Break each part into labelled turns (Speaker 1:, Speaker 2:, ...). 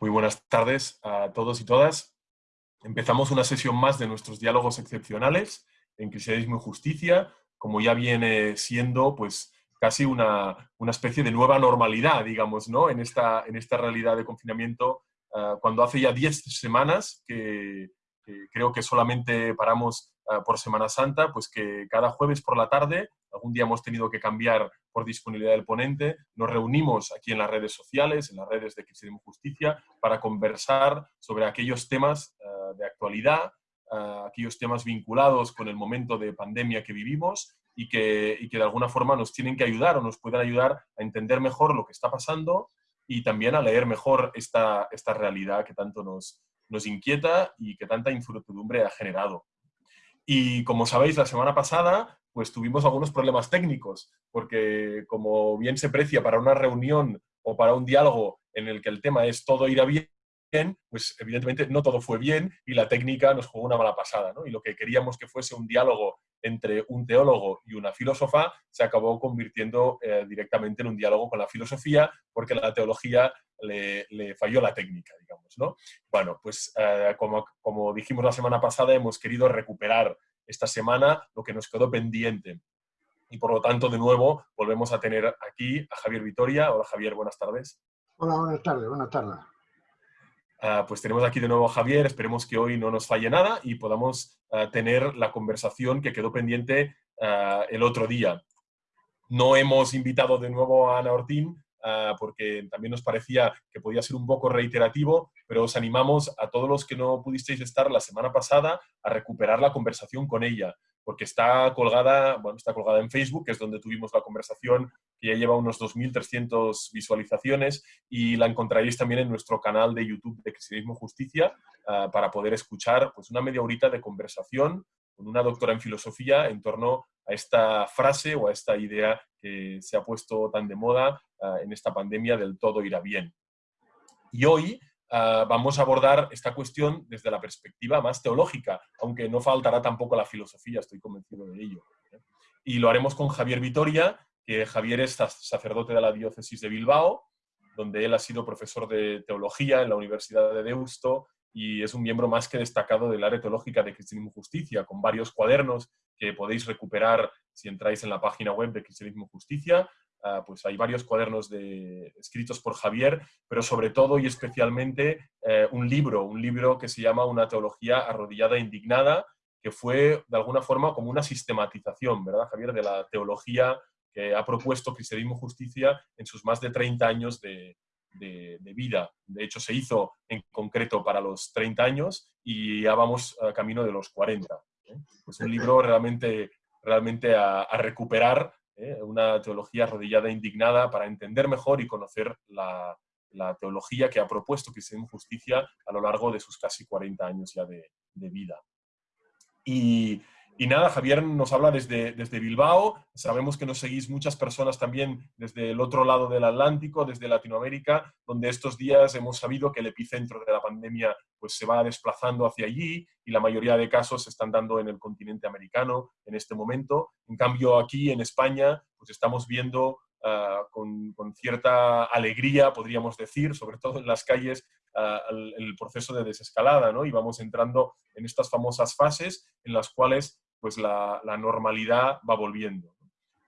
Speaker 1: Muy buenas tardes a todos y todas. Empezamos una sesión más de nuestros diálogos excepcionales en Cristianismo y Justicia, como ya viene siendo pues casi una, especie de nueva normalidad, digamos, ¿no? en, esta, en esta realidad de confinamiento, ah, cuando hace ya 10 semanas que, creo que solamente paramos ah, por Semana Santa, pues que cada jueves por la tarde, algún día hemos tenido que cambiar por disponibilidad del ponente, nos reunimos aquí en las redes sociales, en las redes de Cristianismo Justicia, para conversar sobre aquellos temas ah, de actualidad, aquellos temas vinculados con el momento de pandemia que vivimos y que, y que de alguna forma nos tienen que ayudar o nos pueden ayudar a entender mejor lo que está pasando y también a leer mejor esta, esta realidad que tanto nos, nos inquieta y que tanta incertidumbre ha generado. Y como sabéis, la semana pasada pues tuvimos algunos problemas técnicos, porque como bien se precia para una reunión o para un diálogo en el que el tema es todo irá bien, pues evidentemente no todo fue bien y la técnica nos jugó una mala pasada. ¿no? Y lo que queríamos que fuese un diálogo entre un teólogo y una filósofa se acabó convirtiendo eh, directamente en un diálogo con la filosofía porque la teología le, falló la técnica, digamos. ¿no? Bueno, pues eh, como, como dijimos la semana pasada, hemos querido recuperar esta semana lo que nos quedó pendiente. Y por lo tanto, de nuevo, volvemos a tener aquí a Javier Vitoria. Hola Javier, buenas tardes.
Speaker 2: Hola, buenas tardes, buenas tardes.
Speaker 1: Ah, pues tenemos aquí de nuevo a Javier, esperemos que hoy no nos falle nada y podamos ah, tener la conversación que quedó pendiente ah, el otro día. No hemos invitado de nuevo a Ana Ortín porque también nos parecía que podía ser un poco reiterativo, pero os animamos a todos los que no pudisteis estar la semana pasada a recuperar la conversación con ella porque está colgada, bueno, está colgada en Facebook, que es donde tuvimos la conversación, que ya lleva unos 2.300 visualizaciones, y la encontraréis también en nuestro canal de YouTube de Cristianismo Justicia, ah, para poder escuchar pues, una media horita de conversación con una doctora en filosofía en torno a esta frase o a esta idea que se ha puesto tan de moda ah, en esta pandemia del todo irá bien. Y hoy Ah, vamos a abordar esta cuestión desde la perspectiva más teológica, aunque no faltará tampoco la filosofía, estoy convencido de ello. ¿eh? Y lo haremos con Javier Vitoria, que Javier es sacerdote de la diócesis de Bilbao, donde él ha sido profesor de teología en la Universidad de Deusto y es un miembro más que destacado del área teológica de Cristianismo Justicia, con varios cuadernos que podéis recuperar si entráis en la página web de Cristianismo Justicia, Ah, pues hay varios cuadernos de, escritos por Javier, pero sobre todo y especialmente eh, un libro, un libro que se llama Una teología arrodillada e indignada, que fue de alguna forma como una sistematización, ¿verdad, Javier?, de la teología que ha propuesto Cristianismo Justicia en sus más de 30 años de, vida. De hecho, se hizo en concreto para los 30 años y ya vamos a camino de los 40. ¿eh? Pues un libro realmente, realmente a recuperar ¿eh? una teología arrodillada e indignada para entender mejor y conocer la, teología que ha propuesto Cristianismo Justicia a lo largo de sus casi 40 años ya de, vida. Y, nada, Javier nos habla desde, desde Bilbao, sabemos que nos seguís muchas personas también desde el otro lado del Atlántico, desde Latinoamérica, donde estos días hemos sabido que el epicentro de la pandemia pues, se va desplazando hacia allí y la mayoría de casos se están dando en el continente americano en este momento. En cambio, aquí en España pues, estamos viendo ah, con, cierta alegría, podríamos decir, sobre todo en las calles, ah, el, proceso de desescalada, ¿no? Y vamos entrando en estas famosas fases en las cuales pues, la, la normalidad va volviendo.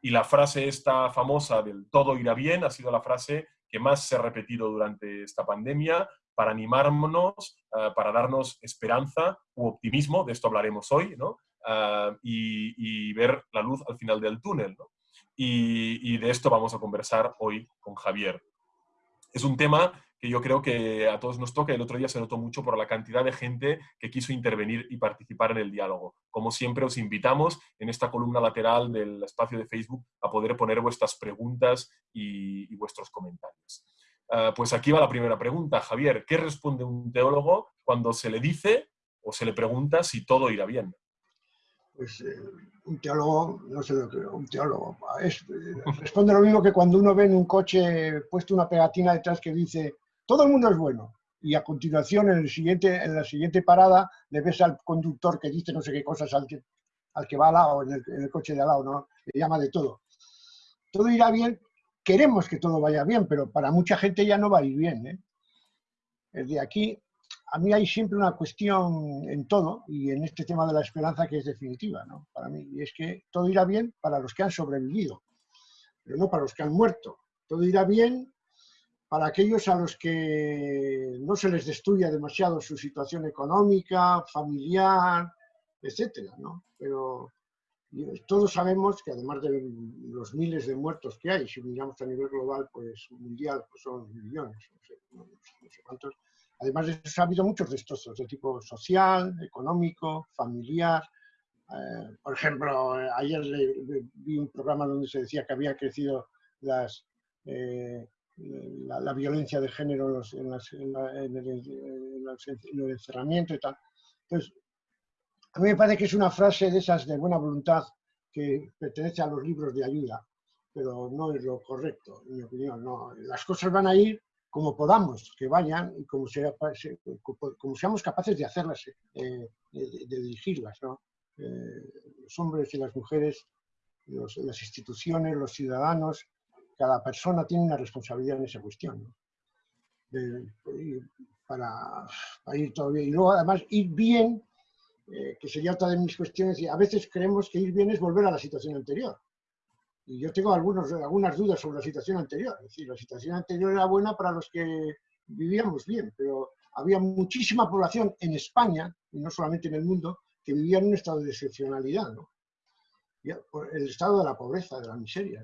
Speaker 1: Y la frase esta famosa del todo irá bien ha sido la frase que más se ha repetido durante esta pandemia, para animarnos, eh, para darnos esperanza u optimismo, de esto hablaremos hoy, ¿no? Eh, y, ver la luz al final del túnel. Y, de esto vamos a conversar hoy con Javier. Es un tema que yo creo que a todos nos toca. El otro día se notó mucho por la cantidad de gente que quiso intervenir y participar en el diálogo. Como siempre, os invitamos en esta columna lateral del espacio de Facebook a poder poner vuestras preguntas y vuestros comentarios. Ah, pues aquí va la primera pregunta, Javier. ¿Qué responde un teólogo cuando se le dice o se le pregunta si todo irá bien?
Speaker 2: Pues eh, un teólogo, no sé lo que un teólogo, es, eh, responde lo mismo que cuando uno ve en un coche puesto una pegatina detrás que dice todo el mundo es bueno. Y a continuación, en, el siguiente, en la siguiente parada, le ves al conductor que dice no sé qué cosas al que, al que va al lado, en el, en el coche de al lado, ¿no? Le llama de todo. Todo irá bien queremos que todo vaya bien, pero para mucha gente ya no va a ir bien. ¿eh? el de aquí, a mí hay siempre una cuestión en todo, y en este tema de la esperanza que es definitiva, ¿no? Para mí, y es que todo irá bien para los que han sobrevivido, pero no para los que han muerto. Todo irá bien para aquellos a los que no se les destruya demasiado su situación económica, familiar, etcétera, ¿no? Pero todos sabemos que además de los miles de muertos que hay, si miramos a nivel global, pues mundial, pues son millones, no sé, cuántos. Además de eso, ha habido muchos destrozos de tipo social, económico, familiar. Eh, por ejemplo, ayer vi un programa donde se decía que había crecido eh, la, violencia de género en, en, el, encerramiento y tal. Entonces, a mí me parece que es una frase de esas de buena voluntad que pertenece a los libros de ayuda, pero no es lo correcto, en mi opinión. Las cosas van a ir como podamos que vayan y como, sea, como seamos capaces de hacerlas, eh, de, dirigirlas. ¿no? Eh, los hombres y las mujeres, las instituciones, los ciudadanos, cada persona tiene una responsabilidad en esa cuestión. para, para, ir bien. Y luego, además, ir bien eh, que sería otra de mis cuestiones, y a veces creemos que ir bien es volver a la situación anterior. Y yo tengo algunos, algunas dudas sobre la situación anterior. Es decir, la situación anterior era buena para los que vivíamos bien, pero había muchísima población en España, y no solamente en el mundo, que vivía en un estado de excepcionalidad. ¿no? El estado de la pobreza, de la miseria.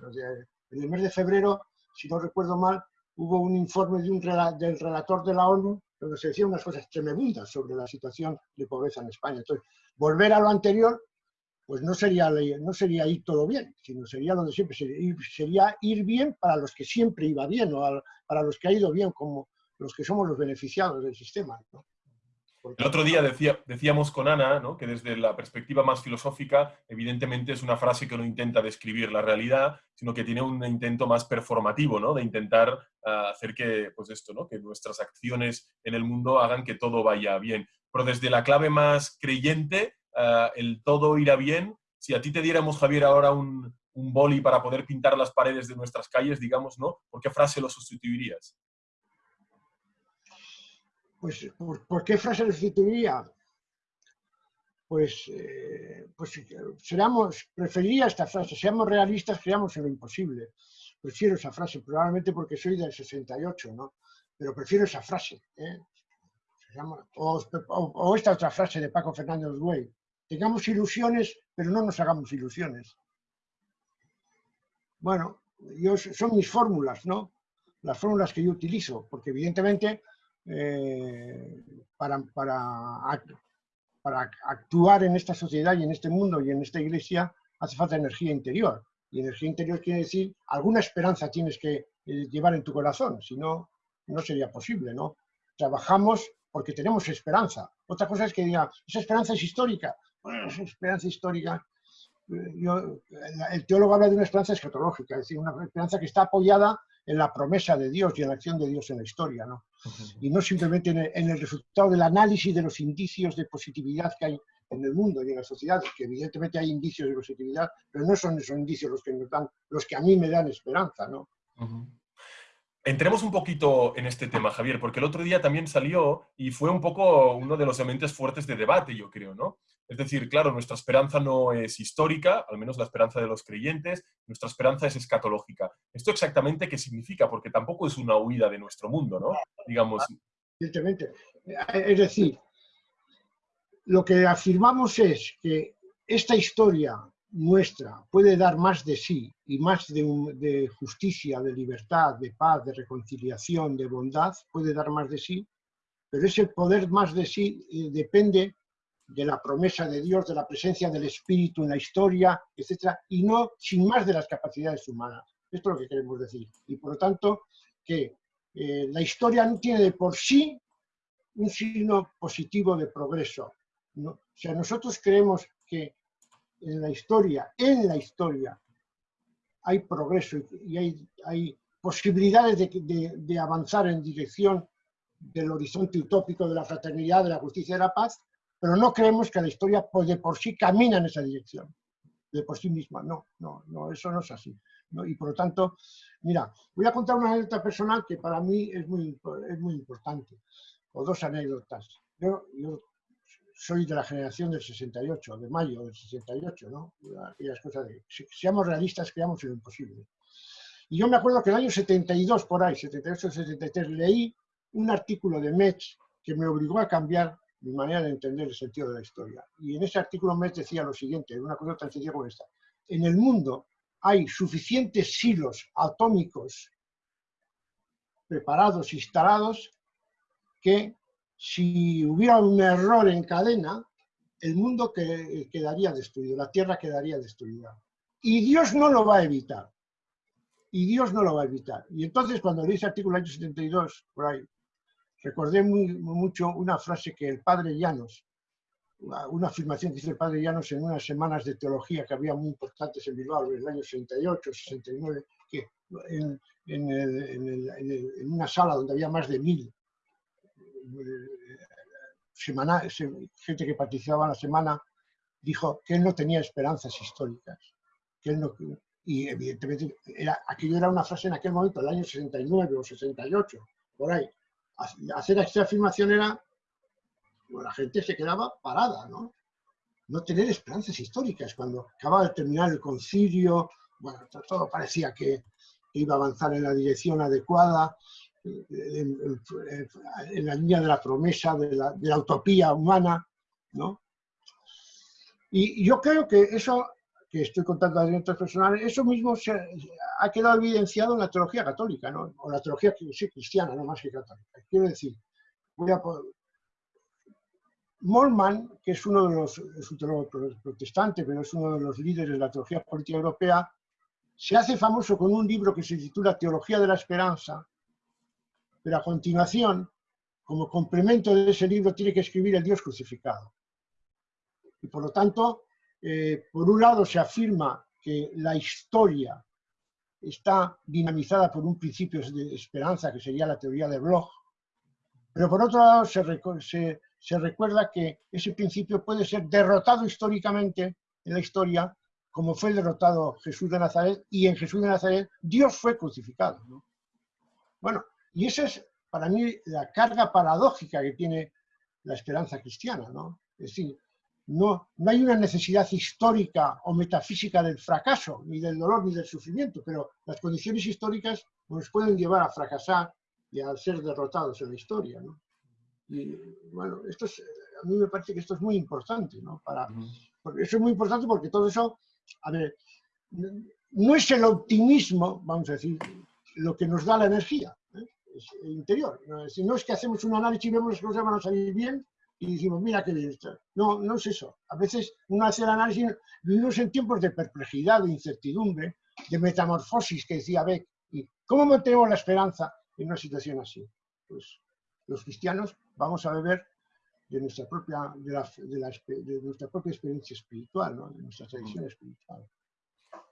Speaker 2: en el mes de febrero, si no recuerdo mal, hubo un informe de un, del relator de la ONU donde se decían unas cosas tremendas sobre la situación de pobreza en España. Entonces, volver a lo anterior, pues no sería, no sería ir todo bien, sino sería lo de siempre, sería ir, bien para los que siempre iba bien, o para los que ha ido bien, como los que somos los beneficiados del sistema.
Speaker 1: El otro día decía, decíamos con Ana que desde la perspectiva más filosófica, evidentemente es una frase que no intenta describir la realidad, sino que tiene un intento más performativo, de intentar ah, hacer que, pues esto, que nuestras acciones en el mundo hagan que todo vaya bien. Pero desde la clave más creyente, ah, el todo irá bien. Si a ti te diéramos, Javier, ahora un, un boli para poder pintar las paredes de nuestras calles, digamos, ¿no? ¿Por qué frase lo sustituirías?
Speaker 2: Pues, ¿por, qué frase le sustituiría? Pues, eh, pues seamos, preferiría esta frase, seamos realistas, creamos en lo imposible. Prefiero esa frase, probablemente porque soy del 68, ¿no? Pero prefiero esa frase. ¿eh? o, esta otra frase de Paco Fernández Güey. Tengamos ilusiones, pero no nos hagamos ilusiones. Bueno, yo, son mis fórmulas, ¿no? Las fórmulas que yo utilizo, porque evidentemente eh, para, actuar en esta sociedad y en este mundo y en esta iglesia hace falta energía interior. Y energía interior quiere decir alguna esperanza tienes que eh, llevar en tu corazón, si no, no sería posible, ¿no? Trabajamos porque tenemos esperanza. Otra cosa es que diga, esa esperanza es histórica. Esa esperanza histórica. Eh, yo, el teólogo habla de una esperanza escatológica, es decir, una esperanza que está apoyada en la promesa de Dios y en la acción de Dios en la historia, ¿no? Y no simplemente en el, resultado del análisis de los indicios de positividad que hay en el mundo y en la sociedad, que evidentemente hay indicios de positividad, pero no son esos indicios los que nos dan, los que a mí me dan esperanza, ¿no?
Speaker 1: Entremos un poquito en este tema, Javier, porque el otro día también salió y fue un poco uno de los elementos fuertes de debate, yo creo, ¿no? Es decir, claro, nuestra esperanza no es histórica, al menos la esperanza de los creyentes, nuestra esperanza es escatológica. ¿Esto exactamente qué significa? Porque tampoco es una huida de nuestro mundo, ¿no? Digamos.
Speaker 2: Evidentemente. Es decir, lo que afirmamos es que esta historia nuestra puede dar más de sí y más de, justicia, de libertad, de paz, de reconciliación, de bondad, puede dar más de sí, pero ese poder más de sí eh, depende de la promesa de Dios, de la presencia del Espíritu en la historia, etc., y no sin más de las capacidades humanas. Esto es lo que queremos decir. Y por lo tanto, que eh, la historia no tiene de por sí un signo positivo de progreso. ¿no? O sea, nosotros creemos que en la historia, en la historia, hay progreso y hay, hay posibilidades de, avanzar en dirección del horizonte utópico de la fraternidad, de la justicia y de la paz, pero no creemos que la historia pues, de por sí camina en esa dirección, de por sí misma. No, no, no, eso no es así. Y por lo tanto, mira, voy a contar una anécdota personal que para mí es muy, es muy importante, o dos anécdotas. Yo, yo soy de la generación del 68, de mayo del 68, ¿no? Aquellas cosas de, si seamos realistas, creamos lo imposible. Y yo me acuerdo que en el año 72, por ahí, 78, 73, leí un artículo de Metz que me obligó a cambiar mi manera de entender el sentido de la historia. Y en ese artículo Metz decía lo siguiente, una cosa tan sencilla como esta. En el mundo hay suficientes silos atómicos preparados, instalados, que si hubiera un error en cadena, el mundo quedaría destruido, la Tierra quedaría destruida. Y Dios no lo va a evitar. Y Dios no lo va a evitar. Y entonces cuando leí ese artículo año 72, por ahí, recordé muy, mucho una frase que el padre Llanos, una afirmación que hizo el padre Llanos en unas semanas de teología que había muy importantes en Bilbao en el año 68, 69, que en, en una sala donde había más de mil semana, gente que participaba en la semana, dijo que él no tenía esperanzas históricas. Que él no, y evidentemente aquello era una frase en aquel momento, el año 69 o 68, por ahí. Hacer esta afirmación era, la gente se quedaba parada, ¿no? No tener esperanzas históricas. Cuando acababa de terminar el concilio, bueno, todo parecía que iba a avanzar en la dirección adecuada en, la línea de la promesa, de la, utopía humana, ¿no? Y yo creo que eso que estoy contando de directos personales, eso mismo se, ha quedado evidenciado en la teología católica, ¿no? o la teología cristiana, no más que católica. Quiero decir, voy a Molman, que es uno de los, es un teólogo protestante, pero es uno de los líderes de la teología política europea, se hace famoso con un libro que se titula Teología de la Esperanza, pero a continuación, como complemento de ese libro, tiene que escribir el Dios crucificado. Y por lo tanto, eh, por un lado se afirma que la historia está dinamizada por un principio de esperanza, que sería la teoría de Bloch, pero por otro lado se, recuerda que ese principio puede ser derrotado históricamente en la historia, como fue derrotado Jesús de Nazaret, y en Jesús de Nazaret Dios fue crucificado. Bueno, y esa es para mí la carga paradójica que tiene la esperanza cristiana. ¿no? Es decir, no, no hay una necesidad histórica o metafísica del fracaso, ni del dolor, ni del sufrimiento, pero las condiciones históricas nos pueden llevar a fracasar y a ser derrotados en la historia. ¿no? Y bueno, esto es, a mí me parece que esto es muy importante, ¿no? Para, porque eso es muy importante porque todo eso, a ver, no es el optimismo, vamos a decir, lo que nos da la energía interior. Si no es que hacemos un análisis y vemos las cosas van a salir bien y decimos, mira qué bien está. No, no es eso. A veces uno hace el análisis, vivimos en tiempos de perplejidad, de incertidumbre, de metamorfosis que decía Beck. ¿Y cómo mantenemos la esperanza en una situación así? Pues los cristianos vamos a beber de nuestra propia, de, la, de, nuestra propia experiencia espiritual, ¿no? de nuestra tradición espiritual.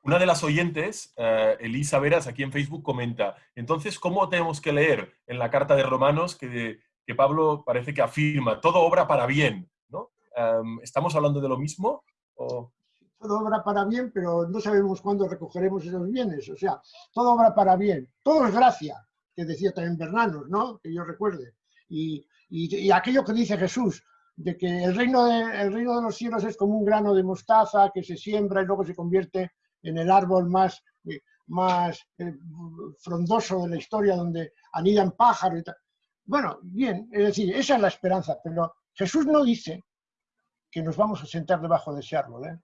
Speaker 1: Una de las oyentes, eh, Elisa Veras, aquí en Facebook, comenta, entonces, ¿cómo tenemos que leer en la carta de Romanos que, Pablo parece que afirma, todo obra para bien? ¿no? ¿Estamos hablando de lo mismo?
Speaker 2: Todo obra para bien, pero no sabemos cuándo recogeremos esos bienes. O sea, todo obra para bien, todo es gracia, que decía también Bernanos, ¿no? Que yo recuerde. Y, y, aquello que dice Jesús, de que el reino de, el reino de los cielos es como un grano de mostaza que se siembra y luego se convierte en el árbol más, eh, más eh, frondoso de la historia, donde anidan pájaros y tal. Bueno, bien, es decir, esa es la esperanza, pero Jesús no dice que nos vamos a sentar debajo de ese árbol, ¿eh?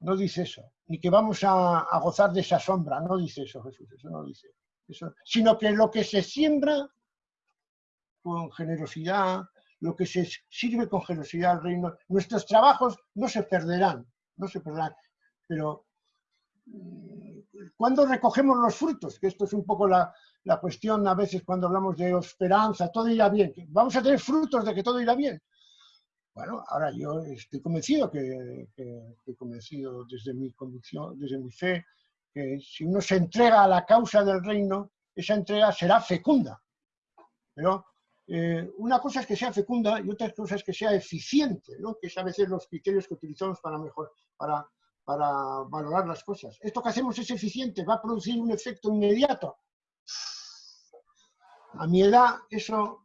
Speaker 2: No dice eso, ni que vamos a, gozar de esa sombra, no dice eso Jesús, eso no dice. Eso, sino que lo que se siembra con generosidad, lo que se sirve con generosidad al reino, nuestros trabajos no se perderán, no se perderán, pero ¿Cuándo recogemos los frutos? Que esto es un poco la, cuestión a veces cuando hablamos de esperanza, todo irá bien. Vamos a tener frutos de que todo irá bien. Bueno, ahora yo estoy convencido que, estoy convencido desde mi convicción, desde mi fe, que si uno se entrega a la causa del reino, esa entrega será fecunda. Pero eh, una cosa es que sea fecunda y otra cosa es que sea eficiente, ¿no? que es a veces los criterios que utilizamos para, mejor, para para valorar las cosas. Esto que hacemos es eficiente, va a producir un efecto inmediato. A mi edad eso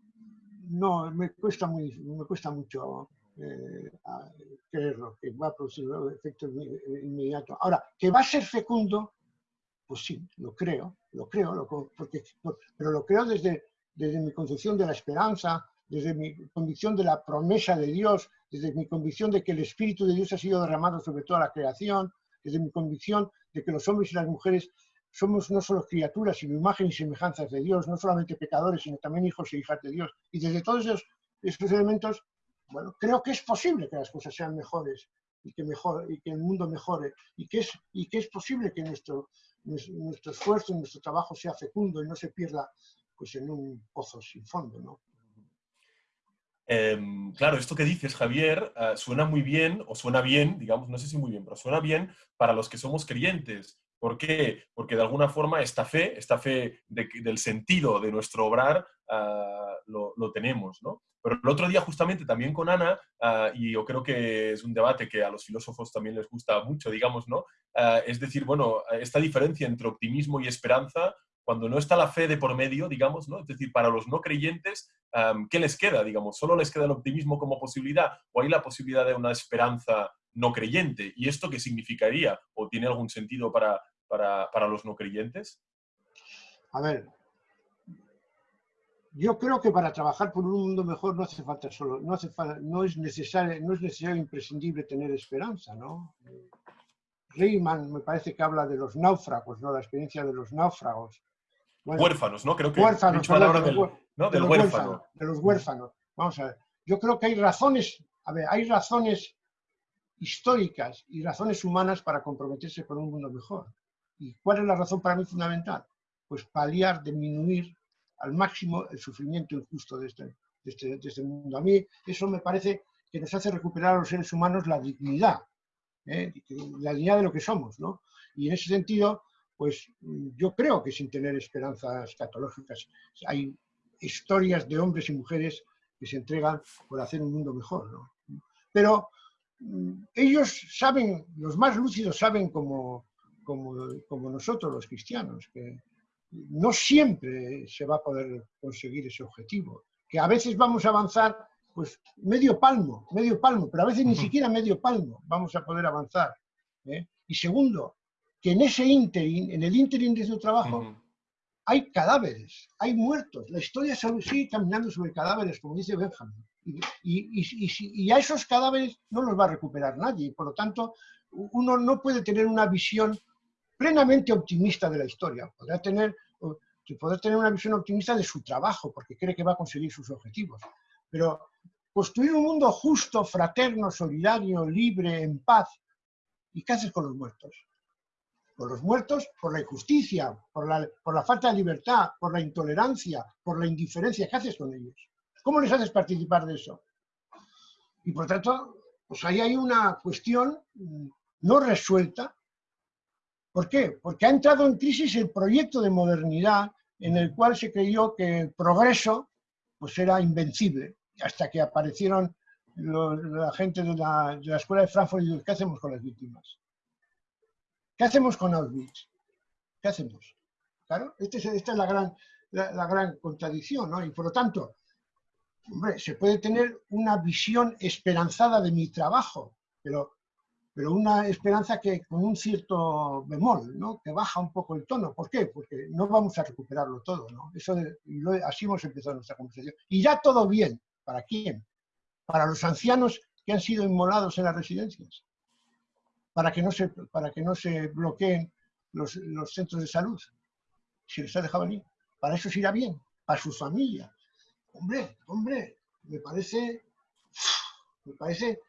Speaker 2: no me cuesta, muy, cuesta mucho eh, creerlo, que va a producir un efecto inmediato. Ahora, que va a ser fecundo, pues sí, lo creo, lo creo, porque, pero lo creo desde, desde mi concepción de la esperanza, desde mi convicción de la promesa de Dios, desde mi convicción de que el Espíritu de Dios ha sido derramado sobre toda la creación, desde mi convicción de que los hombres y las mujeres somos no solo criaturas, sino imágenes y semejanzas de Dios, no solamente pecadores, sino también hijos e hijas de Dios. Y desde todos esos, elementos, bueno, creo que es posible que las cosas sean mejores y que, el mundo mejore y que es, y que es posible que nuestro, nuestro esfuerzo, nuestro trabajo sea fecundo y no se pierda pues, en un pozo sin fondo. ¿no?
Speaker 1: Em, claro, esto que dices, Javier, eh, suena muy bien, o suena bien, digamos, no sé si muy bien, pero suena bien para los que somos creyentes. ¿Por qué? Porque de alguna forma esta fe, esta fe del sentido de nuestro obrar, ah, lo, tenemos, ¿no? Pero el otro día justamente también con Ana, ah, y yo creo que es un debate que a los filósofos también les gusta mucho, digamos, ¿no? Ah, es decir, bueno, esta diferencia entre optimismo y esperanza cuando no está la fe de por medio, digamos, ¿no? Es decir, para los no creyentes, ¿qué les queda, digamos? ¿Solo les queda el optimismo como posibilidad o hay la posibilidad de una esperanza no creyente? ¿Y esto qué significaría? ¿O tiene algún sentido para, para, los no creyentes?
Speaker 2: A ver, yo creo que para trabajar por un mundo mejor no hace falta solo, no, hace no, es, necesario, no es necesario imprescindible tener esperanza, ¿no? Riemann me parece que habla de los náufragos, ¿no? La experiencia de los náufragos
Speaker 1: huérfanos, ¿no? Creo que
Speaker 2: huérfanos, del, huérfano. de los huérfanos. Vamos a ver. Yo creo que hay razones, a ver, hay razones históricas y razones humanas para comprometerse con un mundo mejor. ¿Y cuál es la razón para mí fundamental? Pues paliar, disminuir al máximo el sufrimiento injusto de este, de este, de este mundo. A mí eso me parece que nos hace recuperar a los seres humanos la dignidad, ¿eh? la dignidad de lo que somos, ¿no? Y en ese sentido, pues yo creo que sin tener esperanzas escatológicas hay historias de hombres y mujeres que se entregan por hacer un mundo mejor. ¿no? Pero mm, ellos saben, los más lúcidos saben como, como, nosotros los cristianos, que no siempre se va a poder conseguir ese objetivo, que a veces vamos a avanzar pues medio palmo, medio palmo, pero a veces ni siquiera medio palmo vamos a poder avanzar. ¿eh? Y segundo, que en ese ínterin, en el ínterin de su trabajo, hay cadáveres, hay muertos. La historia sigue caminando sobre cadáveres, como dice Benjamin. Y, a esos cadáveres no los va a recuperar nadie. Por lo tanto, uno no puede tener una visión plenamente optimista de la historia. Podrá tener, poder tener una visión optimista de su trabajo, porque cree que va a conseguir sus objetivos. Pero construir un mundo justo, fraterno, solidario, libre, en paz. ¿Y qué haces con los muertos? Por los muertos, por la injusticia, por la, por la falta de libertad, por la intolerancia, por la indiferencia. ¿Qué haces con ellos? ¿Cómo les haces participar de eso? Y por tanto, pues ahí hay una cuestión mm, no resuelta. ¿Por qué? Porque ha entrado en crisis el proyecto de modernidad en el cual se creyó que el progreso pues era invencible, hasta que aparecieron la gente de la, Escuela de Frankfurt y ¿qué hacemos con las víctimas? ¿Qué hacemos con Auschwitz? ¿Qué hacemos? Claro, este esta es la gran, contradicción, ¿no? Y por lo tanto, hombre, se puede tener una visión esperanzada de mi trabajo, pero, pero una esperanza que con un cierto bemol, ¿no? Que baja un poco el tono. ¿Por qué? Porque no vamos a recuperarlo todo, ¿no? Eso así hemos empezado nuestra conversación. Y ya todo bien. ¿Para quién? Para los ancianos que han sido inmolados en las residencias para que no se, para que no se bloqueen los, centros de salud. Si les ha dejado venir. Para eso irá bien, para su familia. Hombre, hombre, me parece, me parece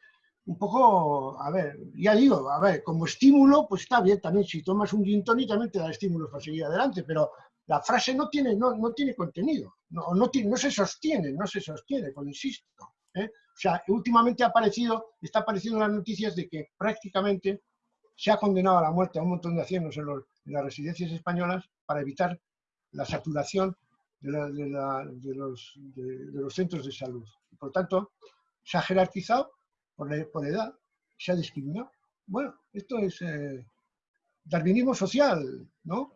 Speaker 2: un poco, a ver, ya digo, a ver, como estímulo, pues está bien también, si tomas un gin tonic también te da estímulos para seguir adelante, pero la frase no tiene, no, no tiene contenido, no, no, no se sostiene, no se sostiene, pues insisto. ¿eh? O sea, últimamente ha aparecido, está apareciendo en las noticias de que prácticamente se ha condenado a la muerte a un montón de ancianos en, las residencias españolas para evitar la saturación de, los, centros de salud. por tanto, se ha jerarquizado por, por edad, se ha discriminado. bueno, esto es eh, darwinismo social, ¿no?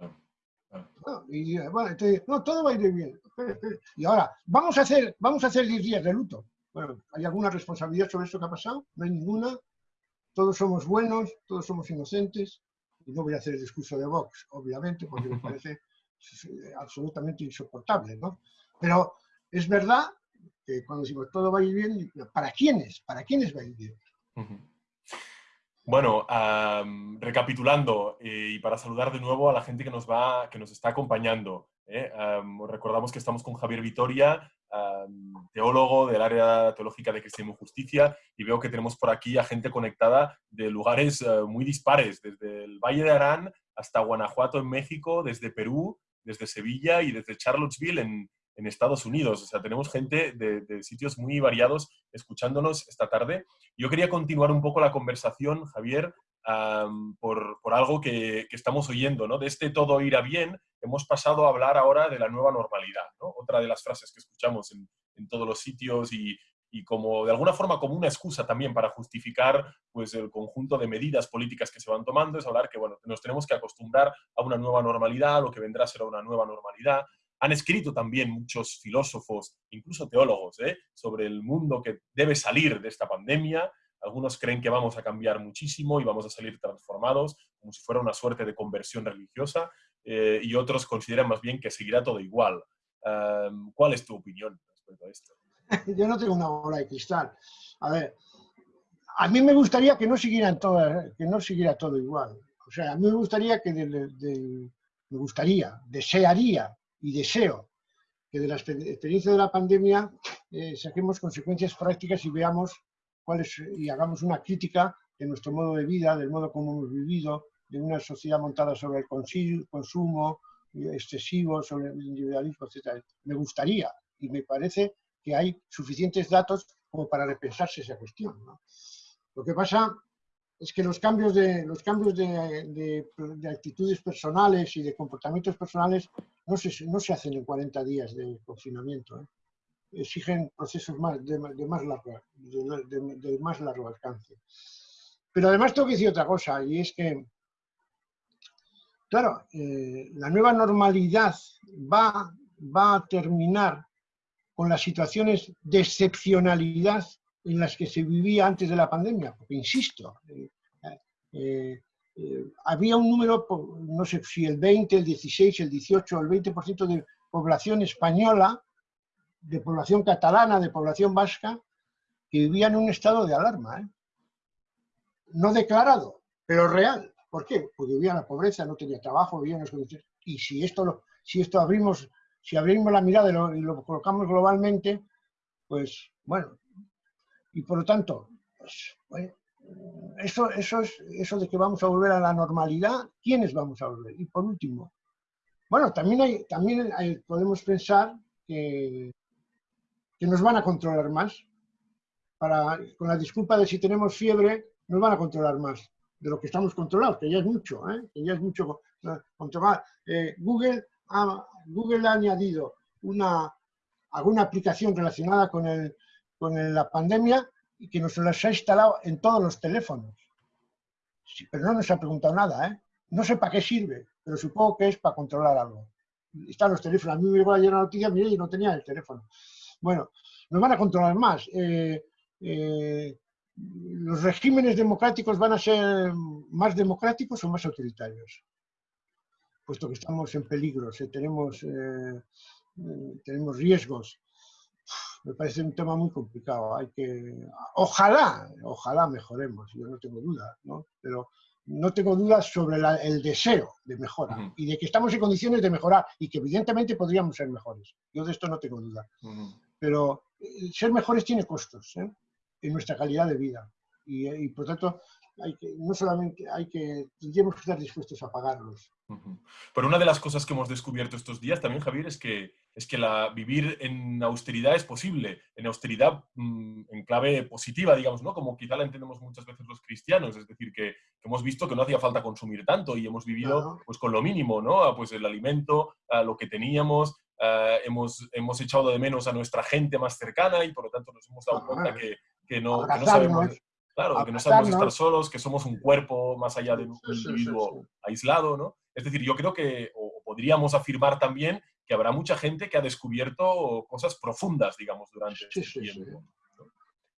Speaker 2: y bueno, entonces, no, todo va a ir bien. Y ahora, vamos a hacer, vamos a hacer 10 días de luto. Bueno, ¿hay alguna responsabilidad sobre esto que ha pasado? No hay ninguna. Todos somos buenos, todos somos inocentes. Y no voy a hacer el discurso de Vox, obviamente, porque me parece absolutamente insoportable, ¿no? Pero es verdad que cuando decimos todo va a ir bien, ¿para quiénes? ¿Para quiénes va a ir bien?
Speaker 1: Bueno, recapitulando eh, y para saludar de nuevo a la gente que nos, va, que nos está acompañando. ¿eh? recordamos que estamos con Javier Vitoria, teólogo del área teológica de Cristianismo y Justicia, y veo que tenemos por aquí a gente conectada de lugares eh, muy dispares, desde el Valle de Arán hasta Guanajuato en México, desde Perú, desde Sevilla y desde Charlottesville en, en Estados Unidos. O sea, tenemos gente de, sitios muy variados escuchándonos esta tarde. Yo quería continuar un poco la conversación, Javier, por, algo que, estamos oyendo, ¿no? De este todo irá bien, hemos pasado a hablar ahora de la nueva normalidad, ¿no? Otra de las frases que escuchamos en, todos los sitios y, como de alguna forma como una excusa también para justificar pues el conjunto de medidas políticas que se van tomando es hablar que bueno, nos tenemos que acostumbrar a una nueva normalidad, lo que vendrá será una nueva normalidad, han escrito también muchos filósofos, incluso teólogos, ¿eh? sobre el mundo que debe salir de esta pandemia. Algunos creen que vamos a cambiar muchísimo y vamos a salir transformados, como si fuera una suerte de conversión religiosa, eh, y otros consideran más bien que seguirá todo igual. ¿Cuál es tu opinión respecto a esto?
Speaker 2: Yo no tengo una bola de cristal. A ver, a mí me gustaría que no que no siguiera todo igual. O sea, a mí me gustaría que me gustaría, desearía y deseo que de la experiencia de la pandemia eh, saquemos consecuencias prácticas y veamos cuáles y hagamos una crítica de nuestro modo de vida, del modo como hemos vivido, de una sociedad montada sobre el consumo excesivo, sobre el individualismo, etc. Me gustaría y me parece que hay suficientes datos como para repensarse esa cuestión. Lo que pasa es que los cambios de, los cambios de, actitudes personales y de comportamientos personales no se, no se hacen en 40 días de confinamiento. ¿eh? Exigen procesos más, de, más largo, de, más largo alcance. Pero además tengo que decir otra cosa, y es que, claro, eh, la nueva normalidad va, va a terminar con las situaciones de excepcionalidad en las que se vivía antes de la pandemia, porque insisto, eh, eh, había un número, no sé si el 20, el 16, el 18, el 20% de población española, de población catalana, de población vasca, que vivía en un estado de alarma. No declarado, pero real. ¿Por qué? Porque vivía la pobreza, no tenía trabajo, vivía en las condiciones. Y si esto, lo, si esto abrimos, si abrimos la mirada y lo, colocamos globalmente, pues bueno, y por lo tanto, pues, eso, eso, es, eso de que vamos a volver a la normalidad, ¿quiénes vamos a volver? Y por último, bueno, también, hay, también podemos pensar que, que nos van a controlar más. Para, con la disculpa de si tenemos fiebre, nos van a controlar más de lo que estamos controlados, que ya es mucho, ¿eh? que ya es mucho controlar. Eh, Google, ha, Google ha añadido una, alguna aplicación relacionada con el, con la pandemia y que nos las ha instalado en todos los teléfonos. pero no nos ha preguntado nada, ¿eh? No sé para qué sirve, pero supongo que es para controlar algo. Están los teléfonos. A mí me llegó ayer una noticia, mire, y no tenía el teléfono. Bueno, nos van a controlar más. Eh, eh, ¿Los regímenes democráticos van a ser más democráticos o más autoritarios? Puesto que estamos en peligro, tenemos, tenemos riesgos me parece un tema muy complicado. Hay que, ojalá, ojalá mejoremos, yo no tengo dudas, ¿no? Pero no tengo dudas sobre el deseo de mejora y de que estamos en condiciones de mejorar y que evidentemente podríamos ser mejores. Yo de esto no tengo duda. Pero eh, ser mejores tiene costos ¿eh? en nuestra calidad de vida y, y por tanto hay que, no solamente hay que, tendríamos que estar dispuestos a pagarlos.
Speaker 1: Pero una de las cosas que hemos descubierto estos días también, Javier, es que, es que la, vivir en austeridad es posible, en austeridad mm, en clave positiva, digamos, ¿no? Como quizá la entendemos muchas veces los cristianos, es decir, que, hemos visto que no hacía falta consumir tanto y hemos vivido pues con lo mínimo, ¿no? Ah, pues el alimento, a lo que teníamos, ah, hemos, hemos echado de menos a nuestra gente más cercana y por lo tanto nos hemos dado cuenta que, que no, que no sabemos Claro, que no sabemos estar solos, que somos un cuerpo más allá de un individuo aislado, ¿no? Es decir, yo creo que, o podríamos afirmar también, que habrá mucha gente que ha descubierto cosas profundas, digamos, durante este tiempo.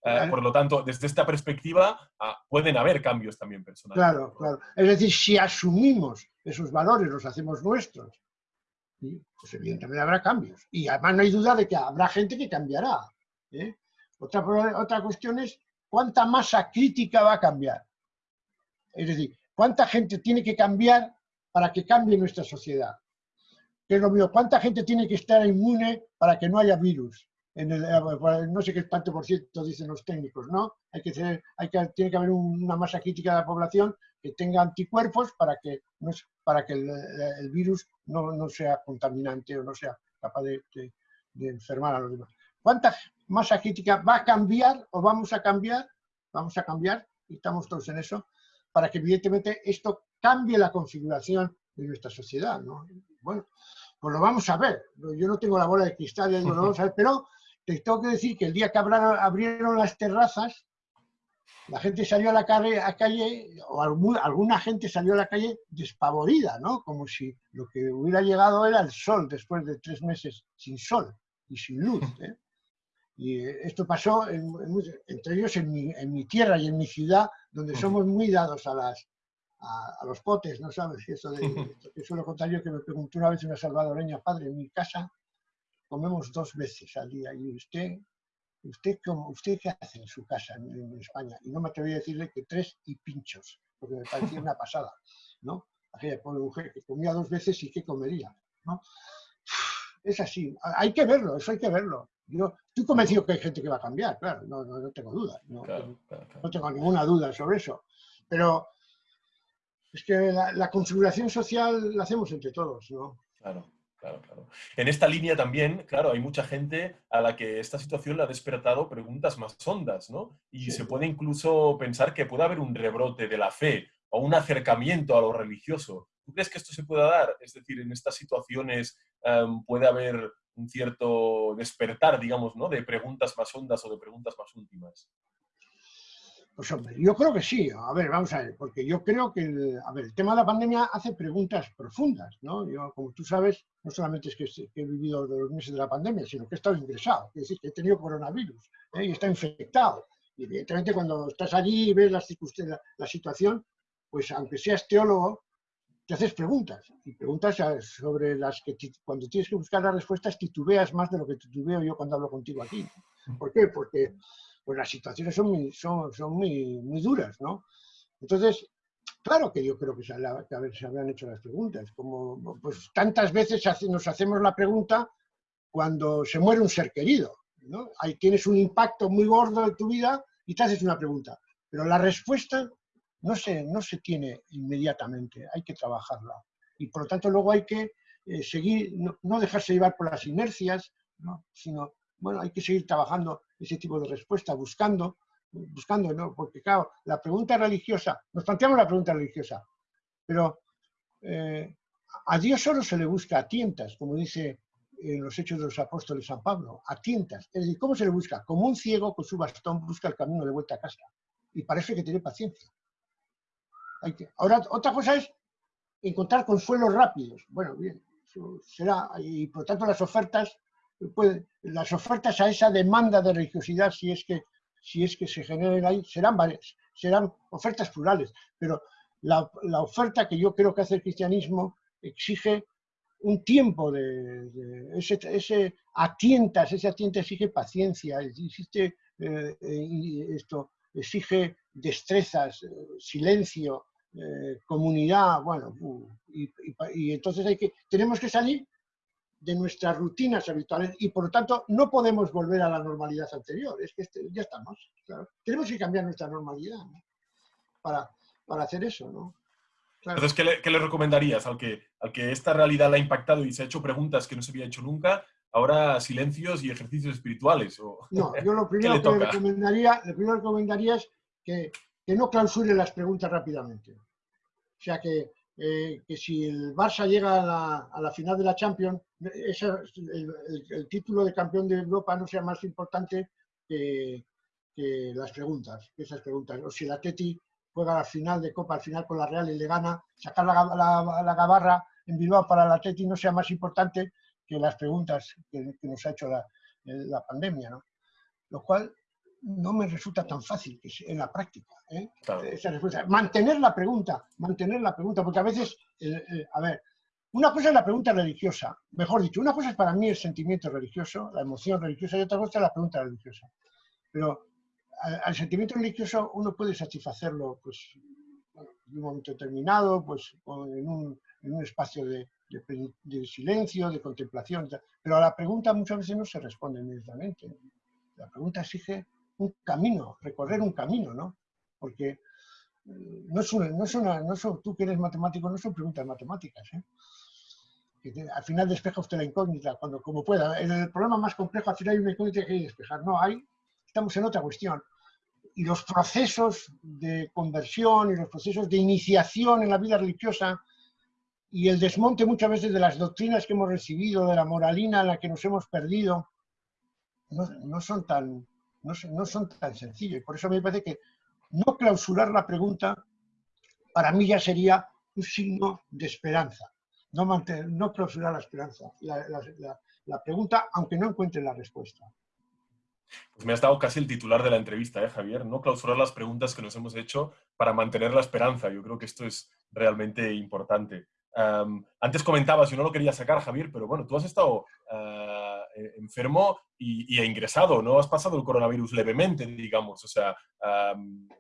Speaker 1: Eh, por lo tanto, desde esta perspectiva ah, pueden haber cambios también personales.
Speaker 2: Claro, claro. Es decir, si asumimos esos valores, los hacemos nuestros, pues evidentemente habrá cambios. Y además no hay duda de que habrá gente que cambiará. ¿eh? Otra, otra cuestión es cuánta masa crítica va a cambiar. Es decir, cuánta gente tiene que cambiar para que cambie nuestra sociedad. Que es lo mío, cuánta gente tiene que estar inmune para que no haya virus. Eh, no sé qué tanto por ciento dicen los técnicos, ¿no? Hay que tener, hay que, tiene que haber una masa crítica de la población que tenga anticuerpos para que, no, para que el, virus no, no, sea contaminante o no sea capaz de, de enfermar a los demás. ¿Cuánta masa crítica va a cambiar o vamos a cambiar? Vamos a cambiar, y estamos todos en eso, para que evidentemente esto cambie la configuración de nuestra sociedad. ¿no? Bueno, pues lo vamos a ver. Yo no tengo la bola de cristal, lo vamos a ver, pero te tengo que decir que el día que abrieron las terrazas, la gente salió a la calle, a calle o alguna gente salió a la calle despavorida, ¿no? Como si lo que hubiera llegado era el sol después de tres meses sin sol y sin luz. ¿eh? Y esto pasó, entre ellos en mi, tierra y en mi ciudad, donde somos muy dados a, las, a, los potes, ¿no sabes? Eso de, que suelo contar yo que me preguntó una vez una salvadoreña, padre, en mi casa comemos dos veces al día. Y usted, usted, ¿usted qué hace en su casa en, España? Y no me atreví a decirle que tres y pinchos, porque me parecía una pasada, ¿no? Aquella pobre mujer que comía dos veces y qué comería, ¿no? Es así, hay que verlo, eso hay que verlo. Yo estoy convencido que hay gente que va a cambiar, claro, no, no, tengo duda, no, no, tengo ninguna duda sobre eso. Pero es que la, la, configuración social la hacemos entre todos, ¿no?
Speaker 1: Claro, claro, claro. En esta línea también, claro, hay mucha gente a la que esta situación le ha despertado preguntas más hondas, ¿no? Y se puede incluso pensar que puede haber un rebrote de la fe o un acercamiento a lo religioso. ¿Tú crees que esto se pueda dar? Es decir, en estas situaciones em, puede haber un cierto despertar, digamos, ¿no? de preguntas más hondas o de preguntas más últimas.
Speaker 2: Pues hombre, yo creo que sí. A ver, vamos a ver, porque yo creo que el, a ver, el tema de la pandemia hace preguntas profundas, ¿no? Yo, como tú sabes, no solamente es que, he vivido los meses de la pandemia, sino que he estado ingresado, es decir, que he tenido coronavirus ¿eh? y está infectado. Y evidentemente cuando estás allí y ves la, la situación, pues aunque seas teólogo, te haces preguntas, y preguntas sobre las que cuando tienes que buscar las respuestas titubeas más de lo que titubeo yo cuando hablo contigo aquí. ¿Por qué? Porque pues, las situaciones son muy, son, son muy, muy duras, ¿no? Entonces, claro que yo creo que se, se habrán hecho las preguntas, como pues tantas veces nos hacemos la pregunta cuando se muere un ser querido, ¿no? Ahí tienes un impacto muy gordo en tu vida y te haces una pregunta, pero la respuesta no se, no se tiene inmediatamente, hay que trabajarla. Y por lo tanto luego hay que eh, seguir, no, dejarse llevar por las inercias, sino, bueno, hay que seguir trabajando ese tipo de respuesta, buscando, buscando, ¿no? Porque claro, la pregunta religiosa, nos planteamos la pregunta religiosa, pero eh, a Dios solo se le busca a tientas, como dice en los Hechos de los Apóstoles San Pablo, a tientas. Es decir, ¿cómo se le busca? Como un ciego con su bastón busca el camino de vuelta a casa. Y parece que tiene paciencia. Ahora, otra cosa es encontrar consuelos rápidos. Bueno, bien, será, y por tanto las ofertas, las ofertas a esa demanda de religiosidad, si es que, si es que se generen ahí, serán varias, serán ofertas plurales, pero la, oferta que yo creo que hace el cristianismo exige un tiempo de, ese, ese, atientas, ese atienta exige paciencia, existe eh, eh, esto, exige destrezas, eh, silencio, comunidad, bueno, y, entonces hay que, tenemos que salir de nuestras rutinas habituales y por lo tanto no podemos volver a la normalidad anterior, es que este, ya estamos, tenemos que cambiar nuestra normalidad para, para, hacer eso, ¿no?
Speaker 1: Entonces, ¿qué le, ¿qué le, recomendarías al que, al que esta realidad la ha impactado y se ha hecho preguntas que no se había hecho nunca? Ahora silencios y ejercicios espirituales. O...
Speaker 2: No, yo lo primero que le recomendaría, lo primero que recomendaría es que que no clausure las preguntas rápidamente. O sea que, eh, que si el Barça llega a la, final de la Champions, el, título de campeón de Europa no sea más importante que, que las preguntas, que esas preguntas. O si la Teti juega la final de Copa, al final con la Real y le gana, sacar la, la, gabarra en Bilbao para la Teti no sea más importante que las preguntas que, nos ha hecho la, la pandemia, ¿no? Lo cual no me resulta tan fácil en la práctica. ¿eh? Mantener la pregunta, mantener la pregunta, porque a veces, eh, eh, a ver, una cosa es la pregunta religiosa, mejor dicho, una cosa es para mí el sentimiento religioso, la emoción religiosa, y otra cosa es la pregunta religiosa. Pero al, sentimiento religioso uno puede satisfacerlo pues, en un momento determinado, pues, en, un, en un espacio de, de, silencio, de contemplación, pero a la pregunta muchas veces no se responde inmediatamente. La pregunta exige un camino, recorrer un camino, ¿no? Porque eh, no es una, no es una, no son, tú que eres matemático, no son preguntas matemáticas, ¿eh? al final despeja usted la incógnita cuando como pueda. En el problema más complejo al final hay una incógnita que hay que despejar. No, hay, estamos en otra cuestión. Y los procesos de conversión y los procesos de iniciación en la vida religiosa y el desmonte muchas veces de las doctrinas que hemos recibido, de la moralina en la que nos hemos perdido, no, no son tan, no, son tan sencillos. Por eso me parece que no clausurar la pregunta para mí ya sería un signo de esperanza. No, mantener, no clausurar la esperanza, la, pregunta, aunque no encuentre la respuesta.
Speaker 1: Pues me has dado casi el titular de la entrevista, ¿eh, Javier? No clausurar las preguntas que nos hemos hecho para mantener la esperanza. Yo creo que esto es realmente importante. antes comentabas, yo no lo quería sacar, Javier, pero bueno, tú has estado ah, eh, enfermo y, ingresado, no has pasado el coronavirus levemente, digamos, o sea,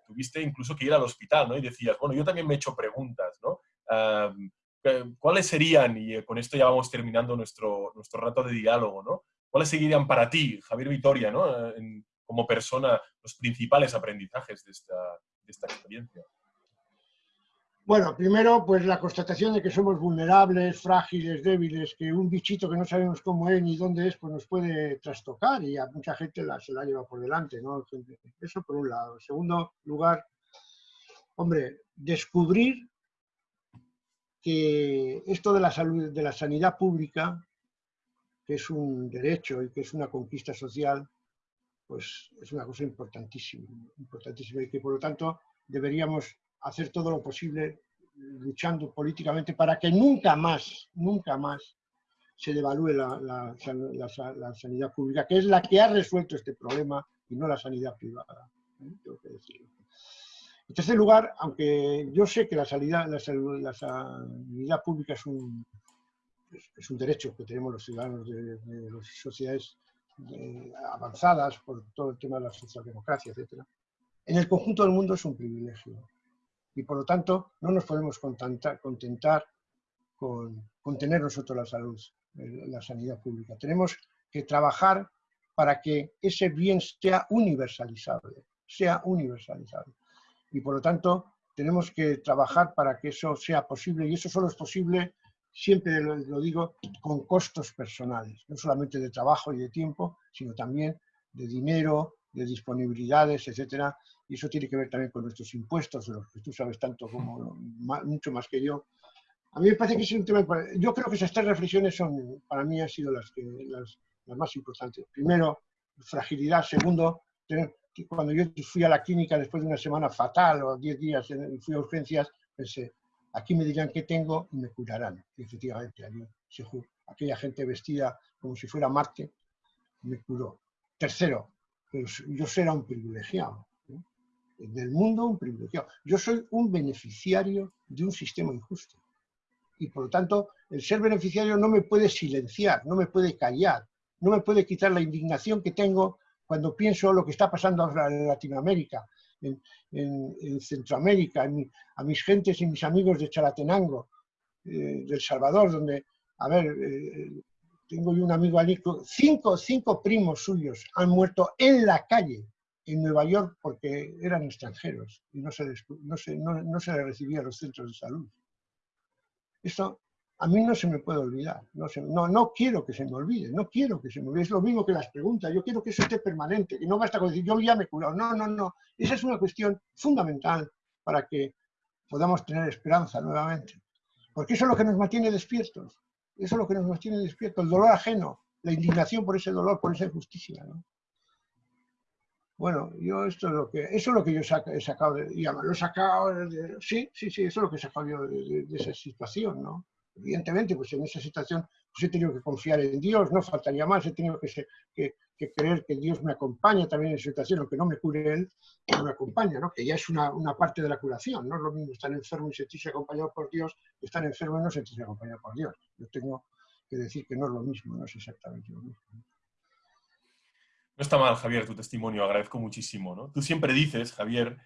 Speaker 1: tuviste incluso que ir al hospital, ¿no? Y decías, bueno, yo también me he hecho preguntas, ¿no? ¿Cuáles serían, y eh, con esto ya vamos terminando nuestro, nuestro rato de diálogo, ¿no? ¿Cuáles seguirían para ti, Javier Vitoria, ¿no? como persona, los principales aprendizajes de esta, de esta experiencia?
Speaker 2: Bueno, primero, pues la constatación de que somos vulnerables, frágiles, débiles, que un bichito que no sabemos cómo es ni dónde es, pues nos puede trastocar y a mucha gente se la lleva por delante, ¿no? Eso por un lado. Segundo lugar, hombre, descubrir que esto de la salud, de la sanidad pública, que es un derecho y que es una conquista social, pues es una cosa importantísima, importantísima y que por lo tanto deberíamos hacer todo lo posible luchando políticamente para que nunca más, nunca más se devalúe la, sanidad pública, que es la que ha resuelto este problema y no la sanidad privada. ¿eh? Tengo que. En tercer lugar, aunque yo sé que la sanidad, la, sanidad pública es un, es, un derecho que tenemos los ciudadanos de, de las sociedades eh, avanzadas por todo el tema de la socialdemocracia, etc., en el conjunto del mundo es un privilegio y por lo tanto no nos podemos contentar, contentar con, tener nosotros la salud, la sanidad pública. Tenemos que trabajar para que ese bien sea universalizable, sea universalizable. Y por lo tanto tenemos que trabajar para que eso sea posible y eso solo es posible, siempre lo digo, con costos personales, no solamente de trabajo y de tiempo, sino también de dinero, de disponibilidades, etcétera, y eso tiene que ver también con nuestros impuestos, de los que tú sabes tanto como mucho más que yo. A mí me parece que es un tema, yo creo que esas tres reflexiones son, para mí han sido las, que, las, más importantes. Primero, fragilidad. Segundo, cuando yo fui a la clínica después de una semana fatal o 10 días fui a urgencias, pensé, aquí me dirán qué tengo y me curarán. Y efectivamente, aquella gente vestida como si fuera Marte me curó. Tercero, pues yo será un privilegiado del mundo un privilegiado. Yo soy un beneficiario de un sistema injusto. Y por lo tanto, el ser beneficiario no me puede silenciar, no me puede callar, no me puede quitar la indignación que tengo cuando pienso lo que está pasando ahora en Latinoamérica, en, Centroamérica, a mis gentes y mis amigos de Chalatenango, eh, del Salvador, donde, a ver, eh, tengo yo un amigo Alico, cinco, cinco primos suyos han muerto en la calle en Nueva York porque eran extranjeros y no se, les, no se, no, se les recibía a los centros de salud. Esto a mí no se me puede olvidar, no, no, no quiero que se me olvide, no quiero que se me olvide, es lo mismo que las preguntas, yo quiero que eso esté permanente, que no basta con decir yo ya me he curado, no, no, no, esa es una cuestión fundamental para que podamos tener esperanza nuevamente, porque eso es lo que nos mantiene despiertos, eso es lo que nos mantiene despiertos, el dolor ajeno, la indignación por ese dolor, por esa injusticia. ¿no? Bueno, yo esto es lo que, eso es lo que yo he sacado, de, lo he sacado, sí, sí, sí, eso es lo que he sacado yo de, esa situación, ¿no? Evidentemente, pues en esa situación pues he tenido que confiar en Dios, no faltaría más, he tenido que, que creer que Dios me acompaña también en esa situación, aunque no me cure Él, pero me acompaña, ¿no? Que ya es una, una, parte de la curación, no es lo mismo estar enfermo y sentirse acompañado por Dios que estar enfermo y no sentirse acompañado por Dios. Yo tengo que decir que no es lo mismo, no es exactamente lo mismo.
Speaker 1: No está mal, Javier, tu testimonio, agradezco muchísimo. ¿no? Tú siempre dices, Javier,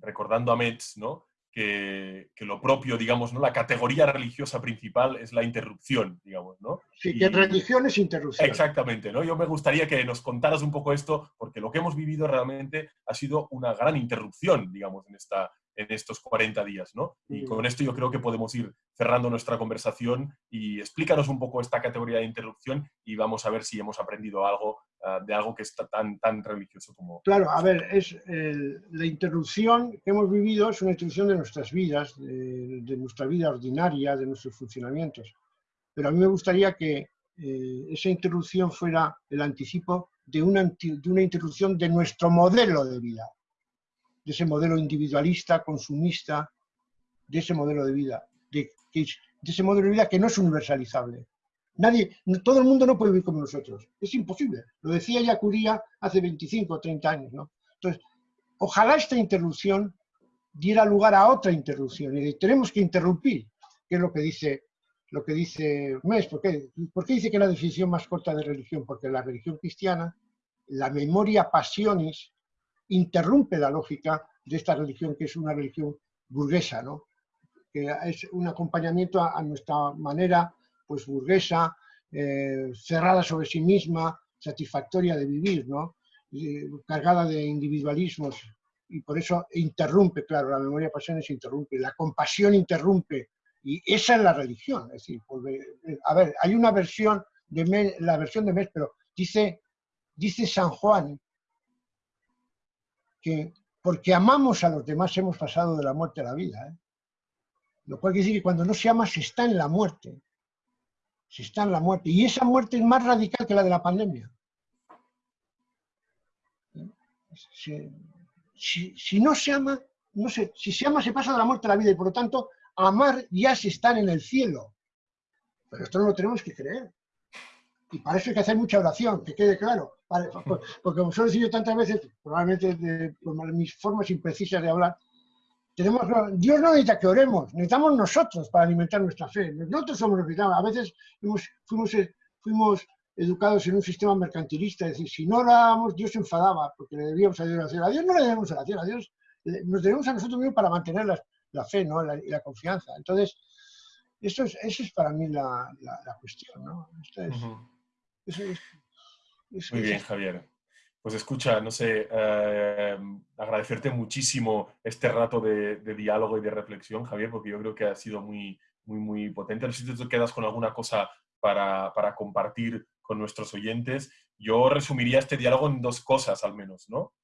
Speaker 1: recordando a Metz, ¿no? Que, que, lo propio, digamos, ¿no? la categoría religiosa principal es la interrupción, digamos, ¿no?
Speaker 2: Sí, que religión es interrupción.
Speaker 1: Exactamente, ¿no? Yo me gustaría que nos contaras un poco esto, porque lo que hemos vivido realmente ha sido una gran interrupción, digamos, en esta, en estos 40 días, ¿no? Y con esto yo creo que podemos ir cerrando nuestra conversación y explícanos un poco esta categoría de interrupción y vamos a ver si hemos aprendido algo ah, de algo que está tan, tan religioso como...
Speaker 2: Claro, a ver, es la interrupción que hemos vivido es una interrupción de nuestras vidas, de, nuestra vida ordinaria, de nuestros funcionamientos. Pero a mí me gustaría que eh, esa interrupción fuera el anticipo de una, de una interrupción de nuestro modelo de vida de ese modelo individualista, consumista, de ese modelo de vida, de, ese modelo de vida que no es universalizable. Nadie, todo el mundo no puede vivir como nosotros. Es imposible. Lo decía ya Curía hace 25 o 30 años. ¿no? Entonces, ojalá esta interrupción diera lugar a otra interrupción. Y tenemos que interrumpir, que es lo que dice lo que dice Mes. ¿Por qué? ¿Por qué dice que la definición más corta de religión? Porque la religión cristiana, la memoria pasionis, interrumpe la lógica de esta religión, que es una religión burguesa, ¿no? que es un acompañamiento a, nuestra manera pues, burguesa, eh, cerrada sobre sí misma, satisfactoria de vivir, ¿no? cargada de individualismos, y por eso interrumpe, claro, la memoria pasiones interrumpe, la compasión interrumpe, y esa es la religión. Es decir, a ver, hay una versión de la versión de Mes, pero dice, dice San Juan que porque amamos a los demás hemos pasado de la muerte a la vida. ¿eh? Lo cual quiere decir que cuando no se ama se está en la muerte. Se está en la muerte. Y esa muerte es más radical que la de la pandemia. Si, no se ama, no sé, si se ama se pasa de la muerte a la vida y por lo tanto amar ya se está en el cielo. Pero esto no lo tenemos que creer. Y para eso hay que hacer mucha oración, que quede claro. porque como suelo decir tantas veces, probablemente por mis formas imprecisas de hablar, tenemos, Dios no necesita que oremos, necesitamos nosotros para alimentar nuestra fe. Nosotros somos los que A veces fuimos, fuimos educados en un sistema mercantilista, es decir, si no orábamos, Dios se enfadaba porque le debíamos a Dios oración. A Dios no le debemos oración, a Dios nos debemos a nosotros mismos para mantener la, fe ¿no? y la confianza. Entonces, eso es, eso es para mí la, cuestión. ¿no?
Speaker 1: Muy bien, Javier. Pues escucha, no sé, eh, agradecerte muchísimo este rato de, diálogo y de reflexión, Javier, porque yo creo que ha sido muy, muy, muy potente. No sé si te quedas con alguna cosa para, para, compartir con nuestros oyentes. Yo resumiría este diálogo en dos cosas, al menos, ¿no?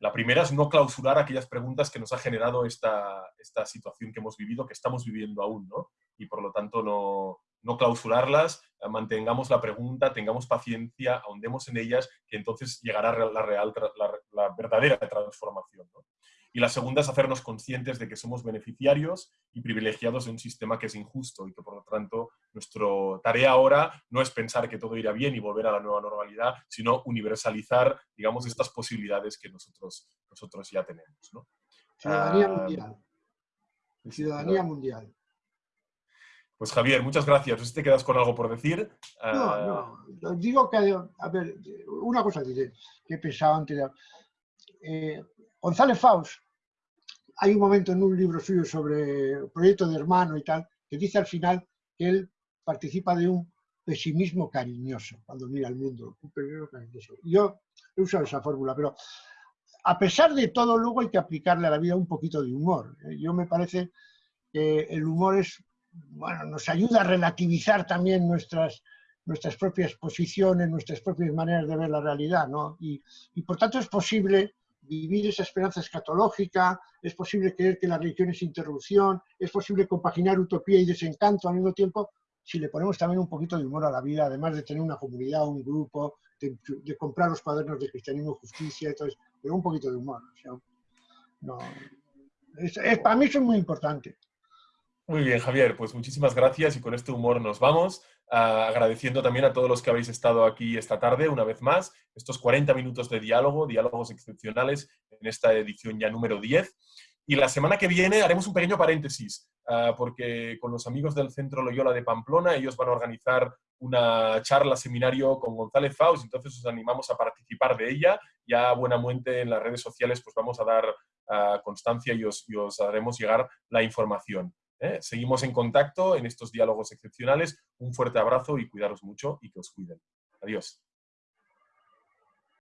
Speaker 1: La primera es no clausurar aquellas preguntas que nos ha generado esta, esta situación que hemos vivido, que estamos viviendo aún, ¿no? Y por lo tanto no, no clausurarlas, eh, mantengamos la pregunta, tengamos paciencia, ahondemos en ellas, que entonces llegará la, real, la, verdadera transformación. Y la segunda es hacernos conscientes de que somos beneficiarios y privilegiados de un sistema que es injusto y que por lo tanto nuestra tarea ahora no es pensar que todo irá bien y volver a la nueva normalidad, sino universalizar, digamos, estas posibilidades que nosotros, nosotros ya tenemos.
Speaker 2: Ciudadanía ah, mundial. Ciudadanía mundial.
Speaker 1: Pues Javier, muchas gracias. No sé si te quedas con algo por decir.
Speaker 2: No, ah, no. Digo que, a ver, una cosa que, he pensado antes. Eh, González Faust, hay un momento en un libro suyo sobre proyecto de hermano y tal, que dice al final que él participa de un pesimismo cariñoso cuando mira al mundo. Un pesimismo cariñoso. Yo he usado esa fórmula, pero a pesar de todo, luego hay que aplicarle a la vida un poquito de humor. ¿eh? Yo me parece que el humor es bueno, nos ayuda a relativizar también nuestras, nuestras propias posiciones, nuestras propias maneras de ver la realidad, ¿no? Y, por tanto es posible vivir esa esperanza escatológica, es posible creer que la religión es interrupción, es posible compaginar utopía y desencanto al mismo tiempo si le ponemos también un poquito de humor a la vida, además de tener una comunidad, un grupo de, comprar los cuadernos de Cristianismo Justicia, entonces, pero un poquito de humor. no, es, para mí eso es muy importante.
Speaker 1: Muy bien, Javier, pues muchísimas gracias y con este humor nos vamos. Ah, agradeciendo también a todos los que habéis estado aquí esta tarde, una vez más, estos 40 minutos de diálogo, diálogos excepcionales en esta edición ya número 10. Y la semana que viene haremos un pequeño paréntesis, ah, porque con los amigos del Centro Loyola de Pamplona, ellos van a organizar una charla, seminario con González Faust, entonces os animamos a participar de ella. Ya a buena muerte en las redes sociales pues vamos a dar ah, constancia y os haremos llegar la información. ¿Eh? Seguimos en contacto en estos diálogos excepcionales. Un fuerte abrazo y cuidaros mucho y que os cuiden. Adiós.